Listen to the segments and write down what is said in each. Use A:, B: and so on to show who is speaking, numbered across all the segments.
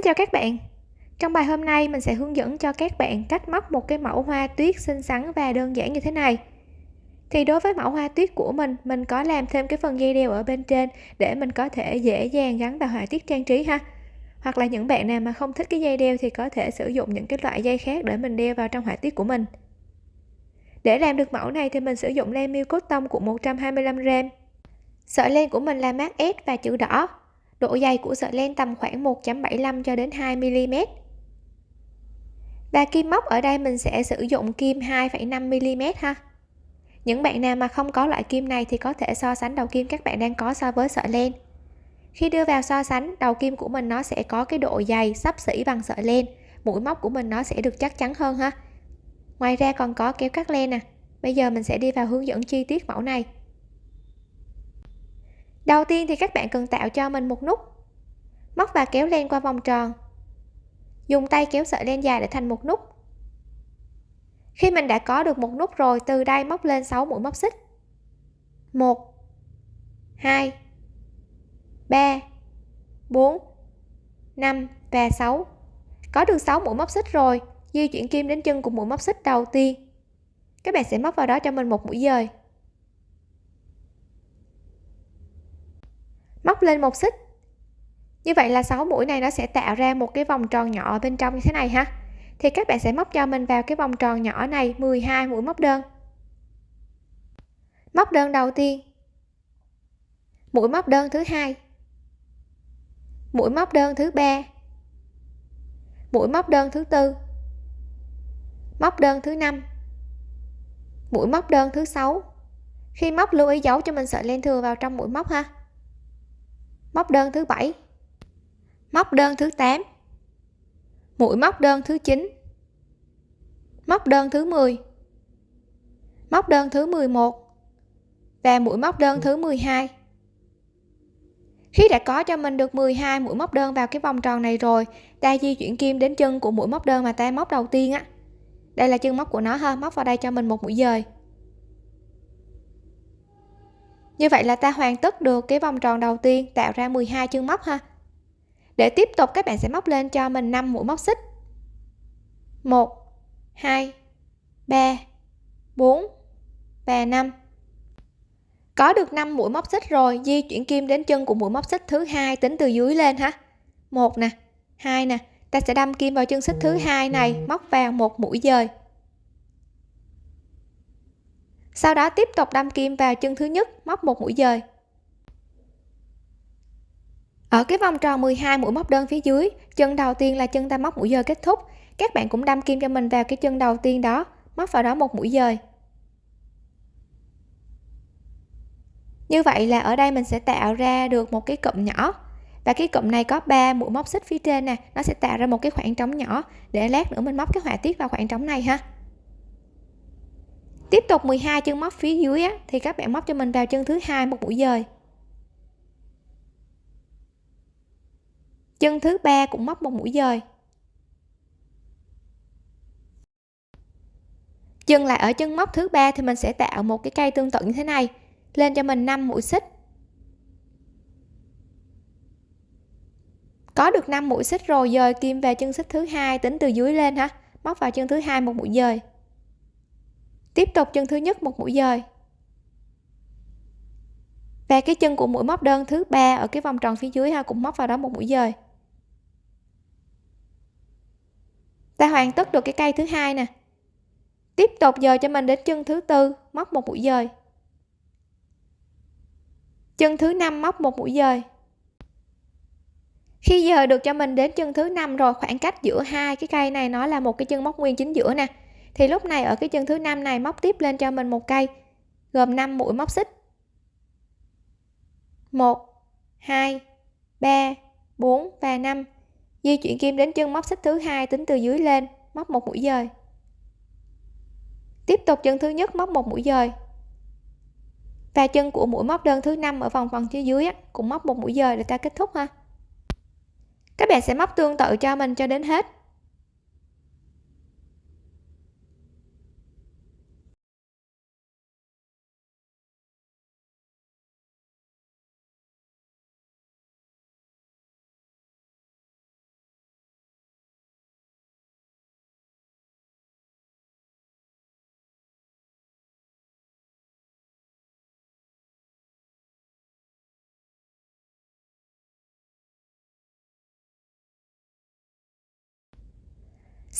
A: Xin chào các bạn. Trong bài hôm nay, mình sẽ hướng dẫn cho các bạn cách móc một cái mẫu hoa tuyết xinh xắn và đơn giản như thế này. Thì đối với mẫu hoa tuyết của mình mình có làm thêm cái phần dây đeo ở bên trên để mình có thể dễ dàng gắn vào họa tiết trang trí ha. Hoặc là những bạn nào mà không thích cái dây đeo thì có thể sử dụng những cái loại dây khác để mình đeo vào trong họa tiết của mình. Để làm được mẫu này thì mình sử dụng len miêu cốt tông của 125g sợi len của mình là mát S và chữ đỏ độ dày của sợi len tầm khoảng 1.75 cho đến 2 mm và kim móc ở đây mình sẽ sử dụng kim 2,5 mm ha. Những bạn nào mà không có loại kim này thì có thể so sánh đầu kim các bạn đang có so với sợi len. Khi đưa vào so sánh đầu kim của mình nó sẽ có cái độ dày sắp xỉ bằng sợi len. Mũi móc của mình nó sẽ được chắc chắn hơn ha. Ngoài ra còn có kéo cắt len nè. Bây giờ mình sẽ đi vào hướng dẫn chi tiết mẫu này đầu tiên thì các bạn cần tạo cho mình một nút. Móc và kéo len qua vòng tròn. Dùng tay kéo sợi len dài để thành một nút. Khi mình đã có được một nút rồi, từ đây móc lên 6 mũi móc xích. 1 2 3 4 5 và 6 có được 6 mũi móc xích rồi, di chuyển kim đến chân của mũi móc xích đầu tiên. Các bạn sẽ móc vào đó cho mình một mũi dời. Móc lên một xích. Như vậy là 6 mũi này nó sẽ tạo ra một cái vòng tròn nhỏ bên trong như thế này ha. Thì các bạn sẽ móc cho mình vào cái vòng tròn nhỏ này 12 mũi móc đơn. Móc đơn đầu tiên. Mũi móc đơn thứ hai. Mũi móc đơn thứ ba. Mũi móc đơn thứ tư. Móc đơn thứ năm. Mũi móc đơn thứ sáu. Khi móc, lưu ý giấu cho mình sợi len thừa vào trong mũi móc ha móc đơn thứ bảy. Móc đơn thứ 8 mũi móc đơn thứ 9 móc đơn thứ 10 móc đơn thứ 11 và mũi móc đơn thứ 12 khi đã có cho mình được 12 mũi móc đơn vào cái vòng tròn này rồi, ta di chuyển kim đến chân của mũi móc đơn mà ta móc đầu tiên á. Đây là chân móc của nó ha, móc vào đây cho mình một mũi dời như vậy là ta hoàn tất được cái vòng tròn đầu tiên, tạo ra 12 chân móc ha. Để tiếp tục, các bạn sẽ móc lên cho mình 5 mũi móc xích. 1 2 3 4 và 5 có được 5 mũi móc xích rồi, di chuyển kim đến chân của mũi móc xích thứ hai tính từ dưới lên ha. Một nè, hai nè, ta sẽ đâm kim vào chân xích thứ hai này, móc vào một mũi dời sau đó tiếp tục đâm kim vào chân thứ nhất, móc một mũi dời. Ở cái vòng tròn 12 mũi móc đơn phía dưới, chân đầu tiên là chân ta móc mũi dời kết thúc. Các bạn cũng đâm kim cho mình vào cái chân đầu tiên đó, móc vào đó một mũi dời. Như vậy là ở đây mình sẽ tạo ra được một cái cụm nhỏ. Và cái cụm này có 3 mũi móc xích phía trên nè, nó sẽ tạo ra một cái khoảng trống nhỏ. Để lát nữa mình móc cái họa tiết vào khoảng trống này ha tiếp tục 12 chân móc phía dưới á, thì các bạn móc cho mình vào chân thứ hai một mũi dời. Chân thứ ba cũng móc một mũi dời. Dừng lại ở chân móc thứ ba thì mình sẽ tạo một cái cây tương tự như thế này lên cho mình 5 mũi xích. Có được 5 mũi xích rồi dời kim về chân xích thứ hai tính từ dưới lên ha móc vào chân thứ hai một mũi dời tiếp tục chân thứ nhất một mũi dời. Và cái chân của mũi móc đơn thứ ba ở cái vòng tròn phía dưới ha, cũng móc vào đó một mũi dời. Ta hoàn tất được cái cây thứ hai nè. Tiếp tục dời cho mình đến chân thứ tư, móc một mũi dời. Chân thứ năm móc một mũi dời. Khi giờ được cho mình đến chân thứ năm rồi, khoảng cách giữa hai cái cây này nó là một cái chân móc nguyên chính giữa nè thì lúc này ở cái chân thứ năm này móc tiếp lên cho mình một cây gồm 5 mũi móc xích. 1 2 3 4 và 5 di chuyển kim đến chân móc xích thứ hai tính từ dưới lên móc một mũi dời. Tiếp tục chân thứ nhất móc một mũi dời. Và chân của mũi móc đơn thứ năm ở vòng phần phía dưới á, cũng móc một mũi dời để ta kết thúc ha. Các bạn sẽ móc tương tự cho mình cho đến hết.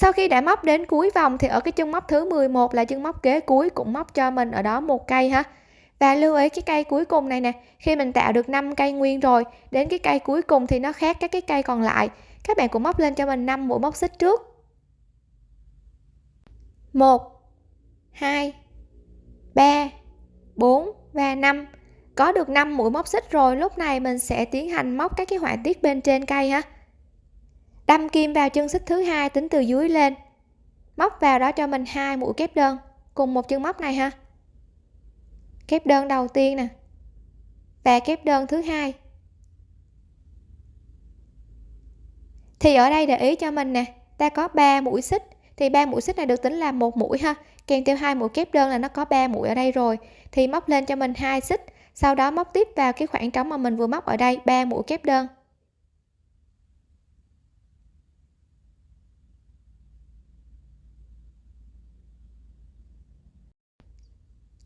A: Sau khi đã móc đến cuối vòng thì ở cái chân móc thứ 11 là chân móc kế cuối cũng móc cho mình ở đó một cây ha. Và lưu ý cái cây cuối cùng này nè, khi mình tạo được 5 cây nguyên rồi, đến cái cây cuối cùng thì nó khác các cái cây còn lại. Các bạn cũng móc lên cho mình 5 mũi móc xích trước. 1 2 3 4 và 5 có được 5 mũi móc xích rồi, lúc này mình sẽ tiến hành móc các cái họa tiết bên trên cây ha đâm kim vào chân xích thứ hai tính từ dưới lên. Móc vào đó cho mình hai mũi kép đơn, cùng một chân móc này ha. Kép đơn đầu tiên nè, và kép đơn thứ hai. Thì ở đây để ý cho mình nè, ta có 3 mũi xích. Thì ba mũi xích này được tính là một mũi ha. Kèm theo hai mũi kép đơn là nó có 3 mũi ở đây rồi. Thì móc lên cho mình hai xích, sau đó móc tiếp vào cái khoảng trống mà mình vừa móc ở đây, ba mũi kép đơn.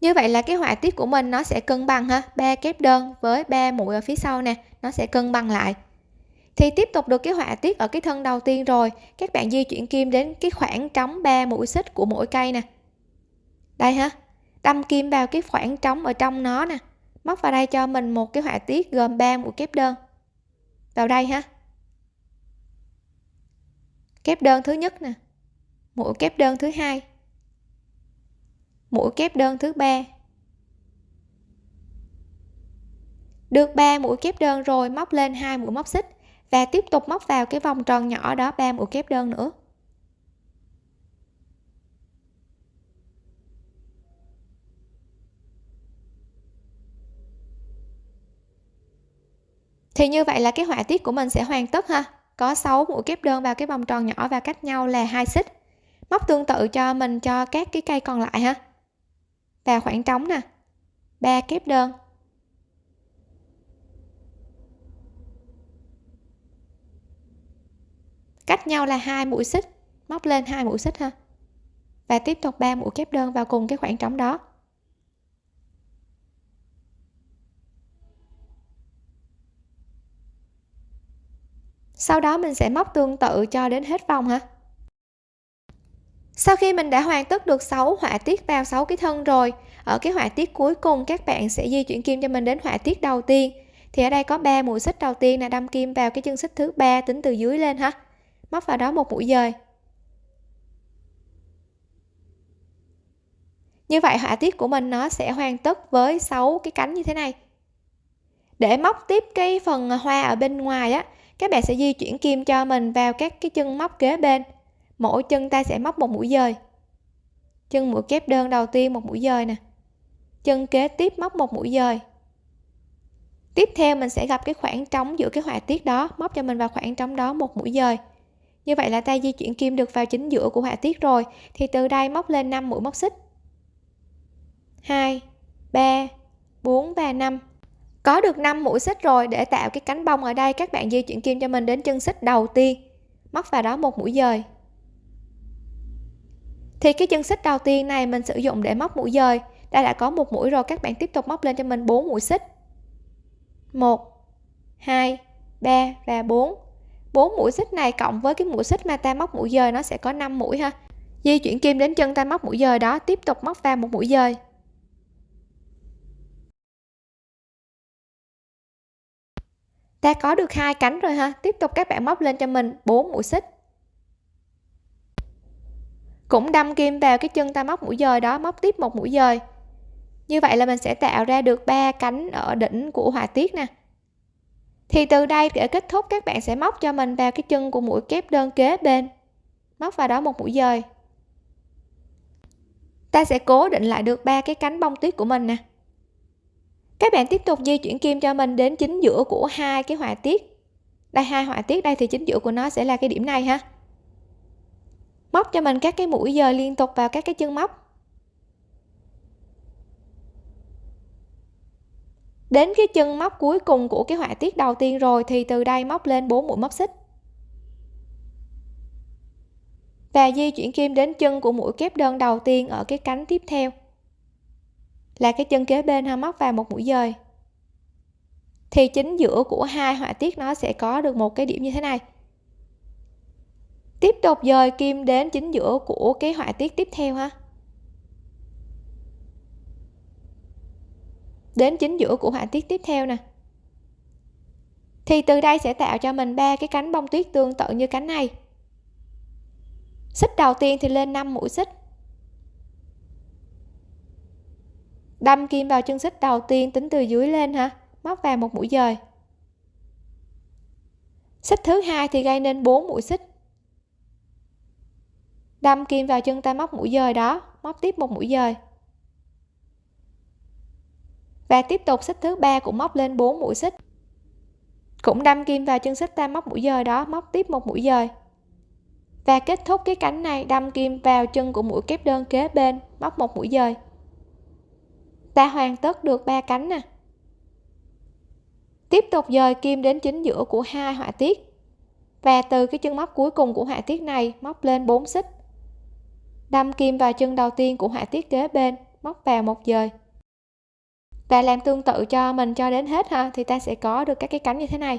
A: Như vậy là cái họa tiết của mình nó sẽ cân bằng ha. Ba kép đơn với ba mũi ở phía sau nè, nó sẽ cân bằng lại. Thì tiếp tục được cái họa tiết ở cái thân đầu tiên rồi. Các bạn di chuyển kim đến cái khoảng trống ba mũi xích của mỗi cây nè. Đây ha, đâm kim vào cái khoảng trống ở trong nó nè. Móc vào đây cho mình một cái họa tiết gồm 3 mũi kép đơn. Vào đây ha. Kép đơn thứ nhất nè mũi kép đơn thứ hai mũi kép đơn thứ ba. Được 3 mũi kép đơn rồi, móc lên hai mũi móc xích và tiếp tục móc vào cái vòng tròn nhỏ đó 3 mũi kép đơn nữa. Thì như vậy là cái họa tiết của mình sẽ hoàn tất ha. Có 6 mũi kép đơn vào cái vòng tròn nhỏ và cách nhau là hai xích. Móc tương tự cho mình cho các cái cây còn lại ha và khoảng trống nè. Ba kép đơn. Cách nhau là hai mũi xích. Móc lên hai mũi xích ha. Và tiếp tục ba mũi kép đơn vào cùng cái khoảng trống đó. Sau đó mình sẽ móc tương tự cho đến hết vòng ha sau khi mình đã hoàn tất được 6 họa tiết vào 6 cái thân rồi, ở cái họa tiết cuối cùng các bạn sẽ di chuyển kim cho mình đến họa tiết đầu tiên. Thì ở đây có 3 mũi xích đầu tiên là đâm kim vào cái chân xích thứ ba tính từ dưới lên ha. Móc vào đó một mũi dời. Như vậy họa tiết của mình nó sẽ hoàn tất với 6 cái cánh như thế này. Để móc tiếp cái phần hoa ở bên ngoài á, các bạn sẽ di chuyển kim cho mình vào các cái chân móc kế bên mỗi chân ta sẽ móc một mũi dời. Chân mũi kép đơn đầu tiên một mũi dời nè. Chân kế tiếp móc một mũi dời. Tiếp theo mình sẽ gặp cái khoảng trống giữa cái họa tiết đó, móc cho mình vào khoảng trống đó một mũi dời. Như vậy là ta di chuyển kim được vào chính giữa của họa tiết rồi, thì từ đây móc lên 5 mũi móc xích. 2 3 4 và 5 có được 5 mũi xích rồi để tạo cái cánh bông ở đây, các bạn di chuyển kim cho mình đến chân xích đầu tiên. Móc vào đó một mũi dời thì cái chân xích đầu tiên này mình sử dụng để móc mũi dời. Đây đã có một mũi rồi, các bạn tiếp tục móc lên cho mình 4 mũi xích. 1 2 3 và 4 4 mũi xích này cộng với cái mũi xích mà ta móc mũi dời, nó sẽ có 5 mũi ha. Di chuyển kim đến chân ta móc mũi dời đó, tiếp tục móc vào một mũi dời. Ta có được hai cánh rồi ha. Tiếp tục các bạn móc lên cho mình 4 mũi xích cũng đâm kim vào cái chân ta móc mũi dời đó, móc tiếp một mũi dời. Như vậy là mình sẽ tạo ra được ba cánh ở đỉnh của họa tiết nè. Thì từ đây để kết thúc, các bạn sẽ móc cho mình vào cái chân của mũi kép đơn kế bên. Móc vào đó một mũi dời. Ta sẽ cố định lại được ba cái cánh bông tuyết của mình nè. Các bạn tiếp tục di chuyển kim cho mình đến chính giữa của hai cái họa tiết. Đây, hai họa tiết đây thì chính giữa của nó sẽ là cái điểm này ha móc cho mình các cái mũi giờ liên tục vào các cái chân móc. Đến cái chân móc cuối cùng của cái họa tiết đầu tiên rồi thì từ đây móc lên 4 mũi móc xích. Và di chuyển kim đến chân của mũi kép đơn đầu tiên ở cái cánh tiếp theo. Là cái chân kế bên ha, móc vào một mũi dời. Thì chính giữa của hai họa tiết nó sẽ có được một cái điểm như thế này tiếp tục dời kim đến chính giữa của cái họa tiết tiếp theo ha. Đến chính giữa của họa tiết tiếp theo nè. Thì từ đây sẽ tạo cho mình ba cái cánh bông tuyết tương tự như cánh này. Xích đầu tiên thì lên 5 mũi xích. Đâm kim vào chân xích đầu tiên tính từ dưới lên ha, móc vào một mũi dời. Xích thứ hai thì gây nên 4 mũi xích đâm kim vào chân ta móc mũi dời đó, móc tiếp một mũi dời. Và tiếp tục xích thứ ba cũng móc lên 4 mũi xích. Cũng đâm kim vào chân xích ta móc mũi dời đó, móc tiếp một mũi dời. Và kết thúc cái cánh này, đâm kim vào chân của mũi kép đơn kế bên, móc một mũi dời. Ta hoàn tất được ba cánh nè. Tiếp tục dời kim đến chính giữa của hai họa tiết. Và từ cái chân móc cuối cùng của họa tiết này, móc lên 4 xích đâm kim vào chân đầu tiên của họa tiết kế bên, móc vào một dời. Và làm tương tự cho mình cho đến hết ha thì ta sẽ có được các cái cánh như thế này.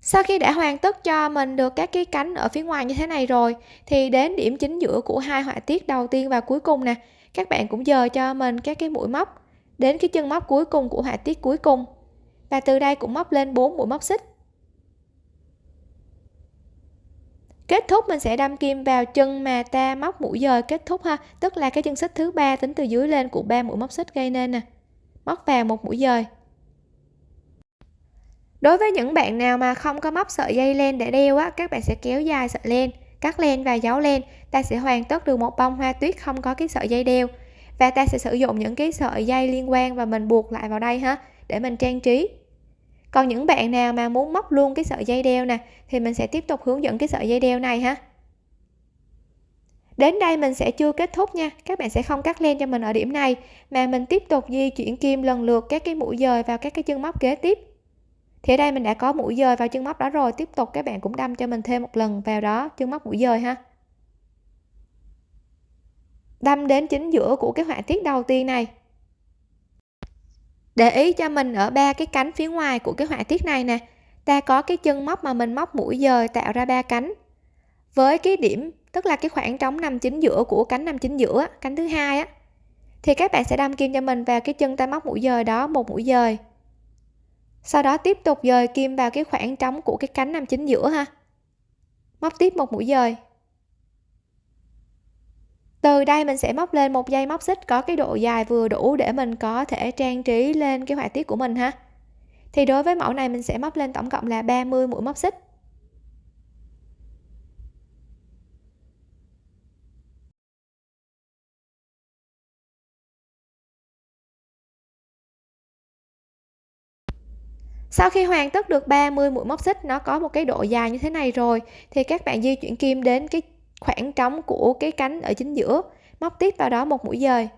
A: Sau khi đã hoàn tất cho mình được các cái cánh ở phía ngoài như thế này rồi, thì đến điểm chính giữa của hai họa tiết đầu tiên và cuối cùng nè, các bạn cũng dời cho mình các cái mũi móc đến cái chân móc cuối cùng của họa tiết cuối cùng. Và từ đây cũng móc lên 4 mũi móc xích. Kết thúc mình sẽ đâm kim vào chân mà ta móc mũi dời. Kết thúc ha. Tức là cái chân xích thứ ba tính từ dưới lên của ba mũi móc xích gây nên nè. Móc vào một mũi dời. Đối với những bạn nào mà không có móc sợi dây len để đeo á, các bạn sẽ kéo dài sợi len, cắt len và giấu len. Ta sẽ hoàn tất được một bông hoa tuyết không có cái sợi dây đeo. Và ta sẽ sử dụng những cái sợi dây liên quan và mình buộc lại vào đây ha, để mình trang trí còn những bạn nào mà muốn móc luôn cái sợi dây đeo nè, thì mình sẽ tiếp tục hướng dẫn cái sợi dây đeo này ha. Đến đây mình sẽ chưa kết thúc nha, các bạn sẽ không cắt len cho mình ở điểm này, mà mình tiếp tục di chuyển kim lần lượt các cái mũi dời vào các cái chân móc kế tiếp. Thì ở đây mình đã có mũi dời vào chân móc đó rồi, tiếp tục các bạn cũng đâm cho mình thêm một lần vào đó, chân móc mũi dời ha. Đâm đến chính giữa của cái họa tiết đầu tiên này để ý cho mình ở ba cái cánh phía ngoài của cái họa tiết này nè, ta có cái chân móc mà mình móc mũi dời tạo ra ba cánh. Với cái điểm, tức là cái khoảng trống nằm chính giữa của cánh nằm chính giữa cánh thứ hai á, thì các bạn sẽ đâm kim cho mình vào cái chân ta móc mũi dời đó một mũi dời sau đó tiếp tục dời kim vào cái khoảng trống của cái cánh nằm chính giữa ha. Móc tiếp một mũi dời từ đây mình sẽ móc lên một dây móc xích có cái độ dài vừa đủ để mình có thể trang trí lên cái họa tiết của mình ha. Thì đối với mẫu này mình sẽ móc lên tổng cộng là 30 mũi móc xích. Sau khi hoàn tất được 30 mũi móc xích, nó có một cái độ dài như thế này rồi, thì các bạn di chuyển kim đến cái khoảng trống của cái cánh ở chính giữa, móc tiếp vào đó một mũi dời.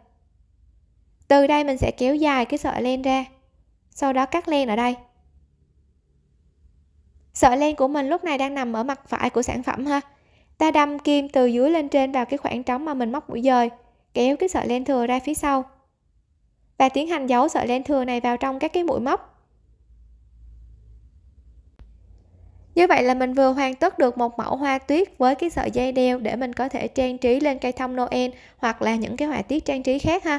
A: Từ đây mình sẽ kéo dài cái sợi len ra, sau đó cắt len ở đây. Sợi len của mình lúc này đang nằm ở mặt phải của sản phẩm ha. Ta đâm kim từ dưới lên trên vào cái khoảng trống mà mình móc mũi dời, kéo cái sợi len thừa ra phía sau. Và tiến hành giấu sợi len thừa này vào trong các cái mũi móc. Như vậy là mình vừa hoàn tất được một mẫu hoa tuyết với cái sợi dây đeo để mình có thể trang trí lên cây thông Noel hoặc là những cái họa tiết trang trí khác ha.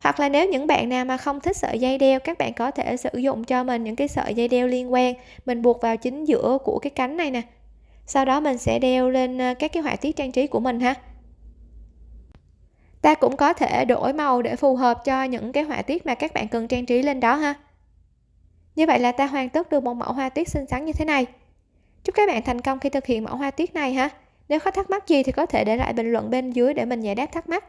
A: Hoặc là nếu những bạn nào mà không thích sợi dây đeo, các bạn có thể sử dụng cho mình những cái sợi dây đeo liên quan. Mình buộc vào chính giữa của cái cánh này nè. Sau đó mình sẽ đeo lên ờ, các cái họa tiết trang trí của mình ha. Ta cũng có thể đổi màu để phù hợp cho những cái họa tiết mà các bạn cần trang trí lên đó ha như vậy là ta hoàn tất được một mẫu hoa tuyết xinh xắn như thế này. Chúc các bạn thành công khi thực hiện mẫu hoa tuyết này ha. Nếu có thắc mắc gì thì có thể để lại bình luận bên dưới để mình giải đáp thắc mắc.